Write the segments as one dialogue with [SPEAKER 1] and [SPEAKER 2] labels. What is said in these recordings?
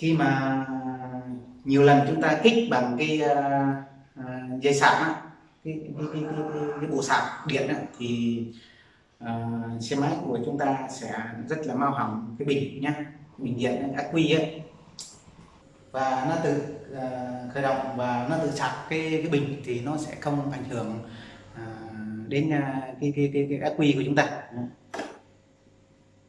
[SPEAKER 1] khi mà nhiều lần chúng ta kích bằng cái uh, dây sạc á, cái, cái, cái, cái, cái, cái bộ sạc điện á, thì uh, xe máy của chúng ta sẽ rất là mau hỏng cái bình nhá bình điện ác quy ấy và nó tự uh, khởi động và nó tự sạc cái cái bình thì nó sẽ không ảnh hưởng uh, đến uh, cái cái cái, cái ác quy của chúng ta.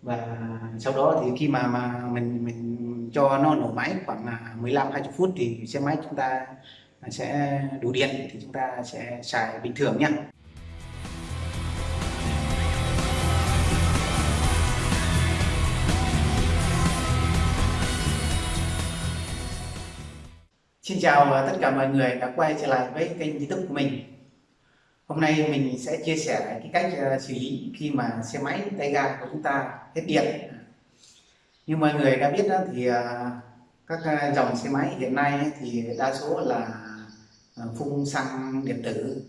[SPEAKER 1] Và sau đó thì khi mà mà mình mình cho nó nổ máy khoảng à, 15 20 phút thì xe máy chúng ta à, sẽ đủ điện thì chúng ta sẽ xài bình thường nhé Xin chào à, tất cả mọi người đã quay trở lại với kênh youtube của mình. Hôm nay mình sẽ chia sẻ cái cách xử lý khi mà xe máy tay ga của chúng ta hết điện như mọi người đã biết đó thì à, các à, dòng xe máy hiện nay thì đa số là à, phun xăng điện tử.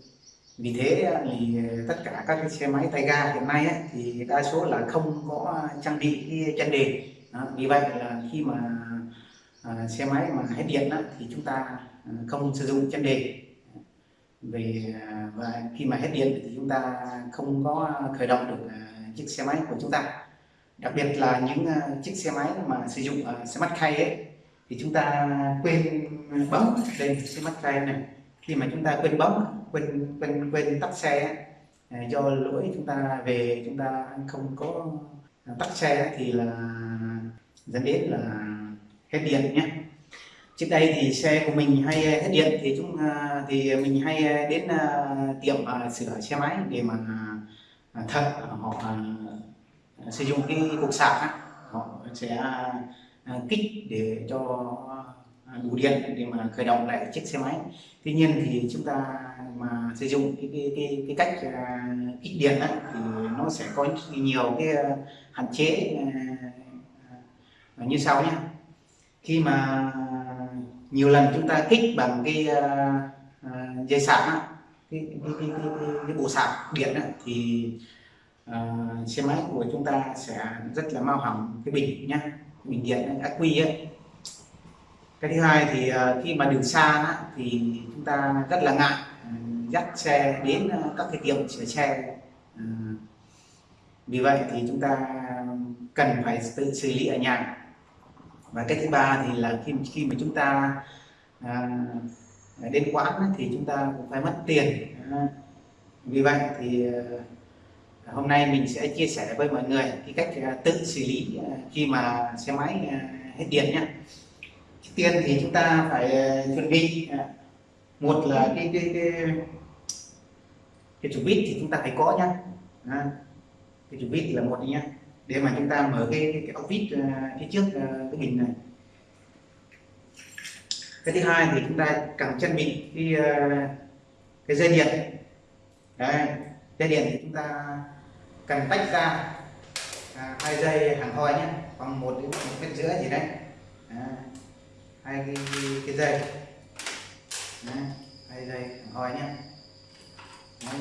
[SPEAKER 1] Vì thế thì tất cả các cái xe máy tay ga hiện nay ấy, thì đa số là không có trang bị cái chân đề đó, vì vậy là khi mà à, xe máy mà hết điện thì chúng ta không sử dụng chân đề về và khi mà hết điện thì chúng ta không có khởi động được chiếc xe máy của chúng ta đặc biệt là những ờ, chiếc xe máy mà sử dụng ờ, xe mắt khay ấy, thì chúng ta quên bấm lên xe mắt khay này. Khi mà chúng ta quên bấm, quên quên quên tắt xe ờ, do lỗi chúng ta về, chúng ta không có tắt xe thì là dẫn đến là hết điện nhé. Trước đây thì xe của mình hay hết điện thì chúng thì mình hay đến tiệm sửa xe máy để mà thợ họ sử dụng cái cục sạc họ sẽ à, kích để cho đủ điện để mà khởi động lại chiếc xe máy. Tuy nhiên thì chúng ta mà sử dụng cái cái cái, cái cách à, kích điện á, thì nó sẽ có nhiều cái hạn chế à, như sau nhé. Khi mà nhiều lần chúng ta kích bằng cái dây sạc á, cái, cái, cái, cái, cái, cái bộ sạc điện á, thì uh, xe máy của chúng ta sẽ rất là mau hỏng cái bình nhá bình điện ác quy ấy. Cái thứ hai thì uh, khi mà đường xa á, thì chúng ta rất là ngại uh, dắt xe đến uh, các cái tiệm sửa xe. Uh, vì vậy thì chúng ta cần phải tự xử lý ở nhà. Và cái thứ ba thì là khi khi mà chúng ta à, đến quán thì chúng ta cũng phải mất tiền à, vì vậy thì hôm nay mình sẽ chia sẻ với mọi người cái cách à, tự xử lý à, khi mà xe máy à, hết điện nhé trước tiên thì chúng ta phải chuẩn bị một là cái cái cái cái chủ bít thì chúng ta phải có nhá. À, cái chủ bít là một nhá. Để mà chúng ta mở cái cái, ốc vít phía trước cái bình này. Cái thứ hai thì chúng ta cần trang bị cái cái dây điện. Đấy, dây điện thì chúng ta cần tách ra. À, hai dây hàng thoi nhé. Khoảng một đến một mét rưỡi gì đấy. À, hai cái, cái dây. Đấy, hai dây hàng thoi nhé. Đấy.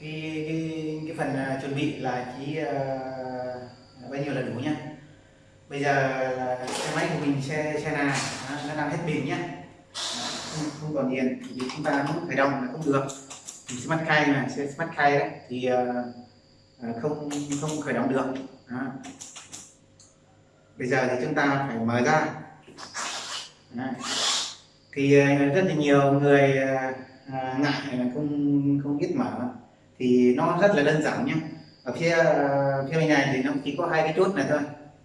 [SPEAKER 1] Cái, cái, cái phần uh, chuẩn bị là chỉ uh, bao nhiêu là đủ nhá bây giờ là xe máy của mình xe xe nào? Nó đang hết pin nhá không, không còn điện thì chúng ta muốn khởi động là không được smart key này xe smart key đấy thì uh, không không khởi động được. Đó. bây giờ thì chúng ta phải mở ra. Đó. thì ờ, rất là nhiều người uh, ngại không không biết mở. Thì nó rất là đơn giản nhé ở phía phía bên này thì nó chỉ có hai cái chốt này thôi.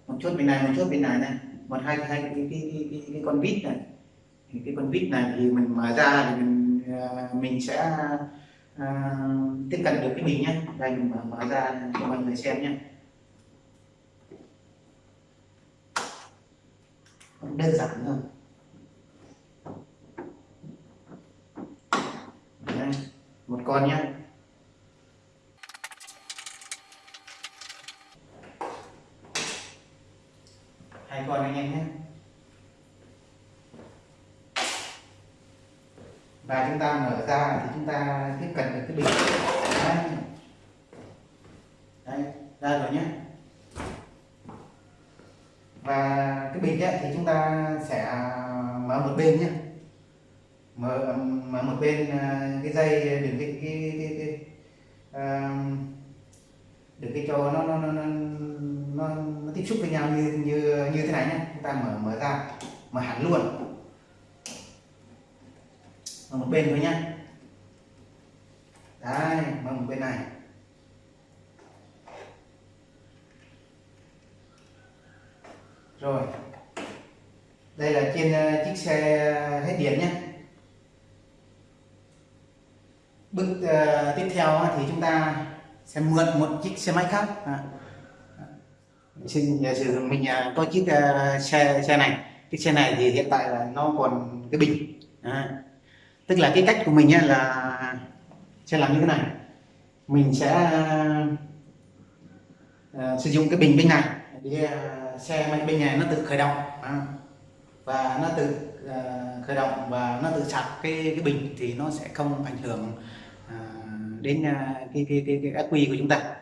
[SPEAKER 1] Một chốt bên này một chốt bên này này. Một hai hai cái cái cái, cái, cái con vít này. Thì cái con vít này thì mình mở ra thì mình mình sẽ uh, tiếp cận được cái mình nhé đây mình mở, mở ra cho mọi người xem nhé đơn giản thôi Đây, một con nhé hai con anh em nhé. Và chúng ta mở ra thì chúng ta tiếp cận được cái bình. Đây, đây ra rồi nhé. Và cái bình ấy, thì chúng ta sẽ à, mở một bên nhé. Mở mở một bên à, cái dây đừng cái cái cái, cái, à, uh, đừng cái cho nó nó nó nó, nó, nó tiếp xúc với nhau như như như thế này nhé. Chúng ta mở mở ra mở hẳn luôn mở một bên thôi nhé đấy mang một bên này. Rồi. Đây là trên ờ, chiếc xe hết điện nhé bước uh, tiếp theo thì chúng ta sẽ mượn một chiếc xe máy khác. À. xin giả sử mình uh, có chiếc uh, xe xe này. Chiếc xe này thì hiện tại là nó còn cái bình. À tức là cái cách của mình là sẽ làm như thế này mình sẽ uh, sử dụng cái bình bên này để uh, xe máy bên này nó tự khởi động à. và nó tự uh, khởi động và nó tự sạc cái cái bình thì nó sẽ không ảnh hưởng uh, đến uh, cái cái cái, cái ác quy của chúng ta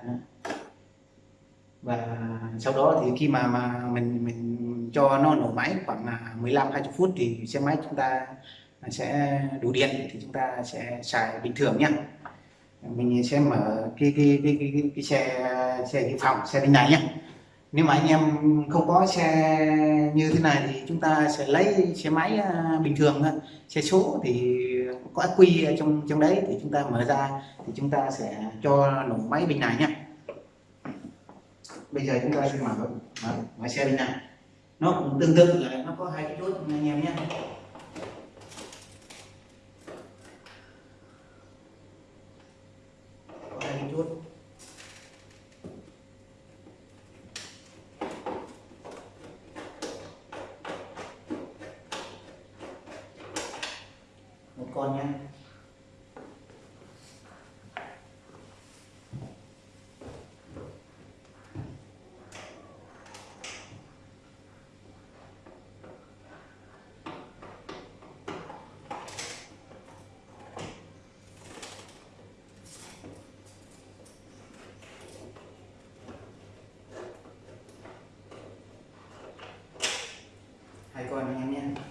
[SPEAKER 1] và sau đó thì khi mà mà mình mình cho nó nổ máy khoảng 15 20 phút thì xe máy chúng ta sẽ đủ điện thì chúng ta sẽ xài bình thường nhé. Mình sẽ mở cái cái cái cái, cái, cái xe xe dự phòng xe bên này nhé. Nếu mà anh em không có xe như thế này thì chúng ta sẽ lấy xe máy à, bình thường thôi. Xe số thì có ác quy ở trong trong đấy thì chúng ta mở ra thì chúng ta sẽ cho nổ máy bên này nhé. Bây giờ chúng ta sẽ mở mở, mở xe bên này. Nó cũng tương tự là nó có hai cái chốt anh em nhé. Một con nhé hai con anh em nhé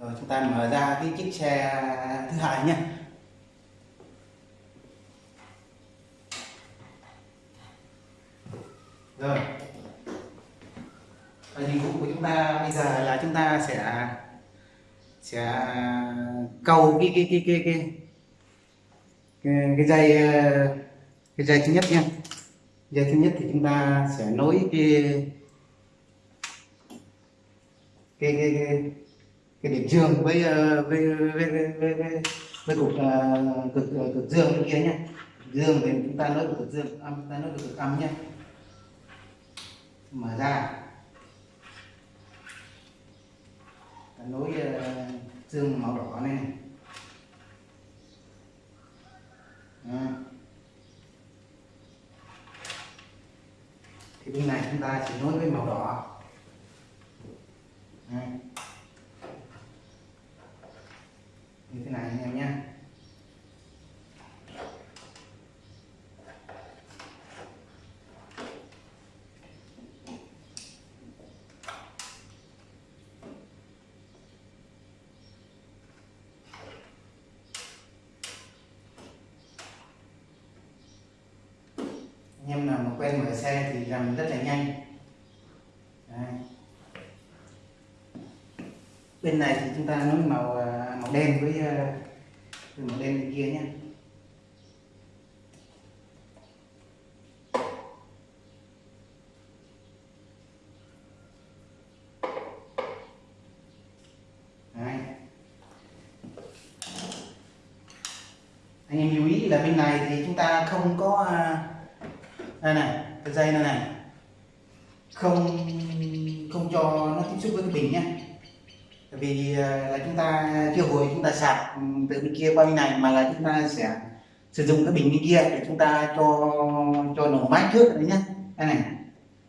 [SPEAKER 1] rồi chúng ta mở ra cái chiếc xe thứ hai nhé. Rồi. Và nhiệm vụ của chúng ta bây giờ là chúng ta sẽ sẽ câu cái cái cái cái cái cái, cái dây cái dây thứ nhất nha dây thứ nhất thì chúng ta sẽ nối cái cái cái cái, cái điểm dương ờ, với với với với, với, với, cục ờ, uh, cực ờ, cực dương bên kia nhé dương thì chúng ta nối cực dương âm ta nối cực âm nhé mở ra. Nối uh, dương màu đỏ này. À. thì bên này chúng ta chỉ nối với màu đỏ. À như thế này anh em nhé. Em nào mà quen mở xe thì làm rất là nhanh. Bên này thì chúng ta nối màu à, màu đen với, à, với màu đen bên kia nhé. Anh em lưu ý là bên này thì chúng ta không có à, đây này cái dây này này. Không không cho nó tiếp xúc với cái bình nhé vì ờ, là chúng ta chưa hồi chúng ta sạc ừ, từ bên kia qua bên này mà là chúng ta sẽ sử dụng cái bình bên kia để chúng ta cho cho nổ máy trước đấy nhé đây này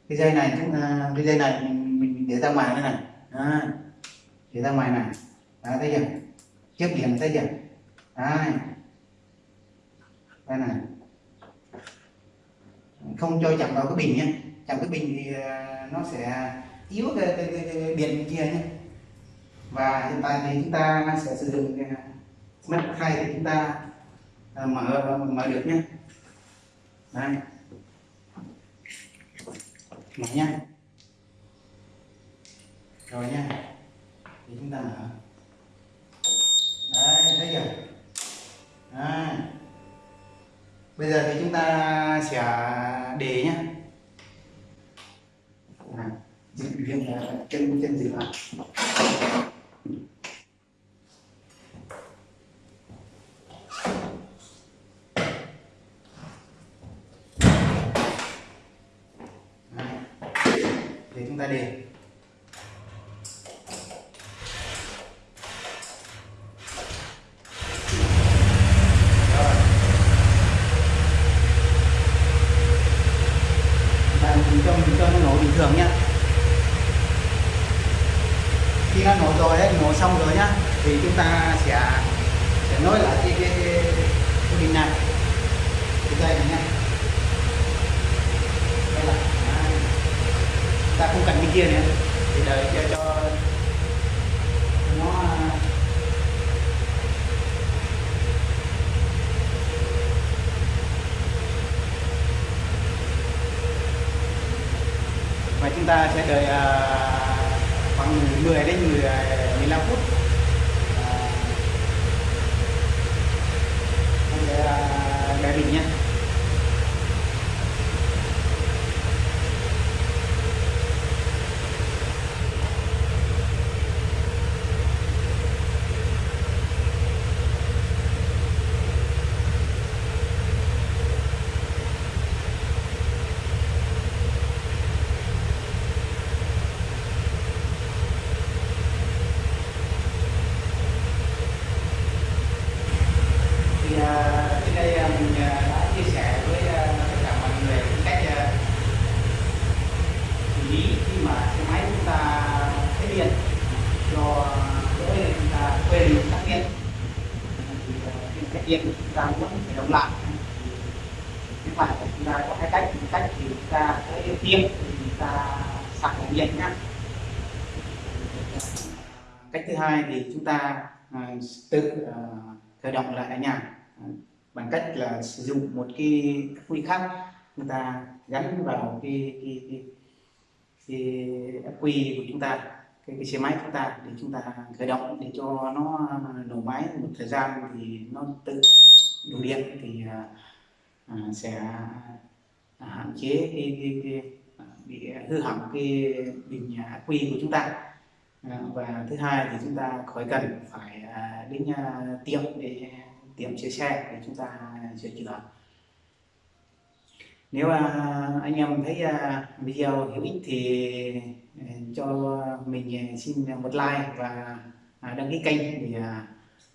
[SPEAKER 1] cái dây này chúng ta cái dây này mình, mình để ra ngoài đây này Đấy. Để ra ngoài này. Đấy, thấy chưa? Trước điểm thấy chưa? Đấy. Đây này. Không cho chạm vào cái bình nhé. Chạm cái bình thì ờ, nó sẽ yếu cái, cái, cái, cái điện kia nhé. Và hiện tại thì chúng ta sẽ sử dụng mắt khay thì chúng ta à, mở mở được nhé. Đây. Mở nha rồi nha thì chúng ta mở đấy thấy chưa à. bây giờ thì chúng ta sẽ để nhá à, viên chân chân gì ạ để chúng ta để mình cho mình cho nó nổ bình thường nhá. Khi nó nổ rồi đấy nổ xong rồi nhá thì chúng ta sẽ sẽ nối lại cái cái, cái, bình này. Cái dây này nhá đây là đấy ta không cần cái kia nữa. Thì đợi cho cho nó à, và chúng ta sẽ đợi uh, khoảng 10 đến 10, 15 à, phút uh, để uh, đợi bình nhé thì à, trên đây à, mình à, đã chia sẻ với à, tất cả mọi người cái cách à, xử lý khi mà xe máy chúng ta hết điện do lỗi là chúng ta quên tắt điện thì à, khi hết điện chúng ta vẫn phải đóng lại nếu mà chúng ta có hai cách một cách thì chúng ta cái tiêm thì chúng ta sạc ổ điện nhá. Cách thứ hai thì chúng ta à, tự à, khởi động lại ở nhà à, bằng cách là sử dụng một cái quy khác. Chúng ta gắn vào cái cái cái, cái ắc quy của chúng ta cái, cái xe máy của chúng ta để chúng ta khởi động để cho nó nổ máy. Một thời gian thì nó tự đủ điện thì à, sẽ à, hạn chế cái, cái, cái, à, bị hư hỏng cái bình ắc quy của chúng ta. À, và thứ hai thì chúng ta khỏi cần phải à, đến tiệm để tiệm sửa xe để chúng ta sửa chữa. Nếu anh em thấy video hữu ích thì cho mình xin một like và đăng ký kênh thì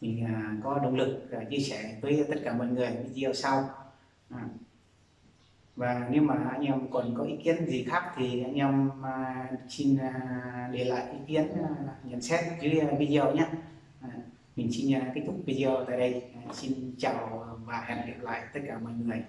[SPEAKER 1] mình có động lực chia sẻ với tất cả mọi người video sau. À. và nếu mà anh em còn có ý kiến gì khác thì anh em à, xin à, để lại ý kiến nhận xét dưới video nhé. Mình xin kết thúc video tại đây. Xin chào và hẹn gặp lại tất cả mọi người.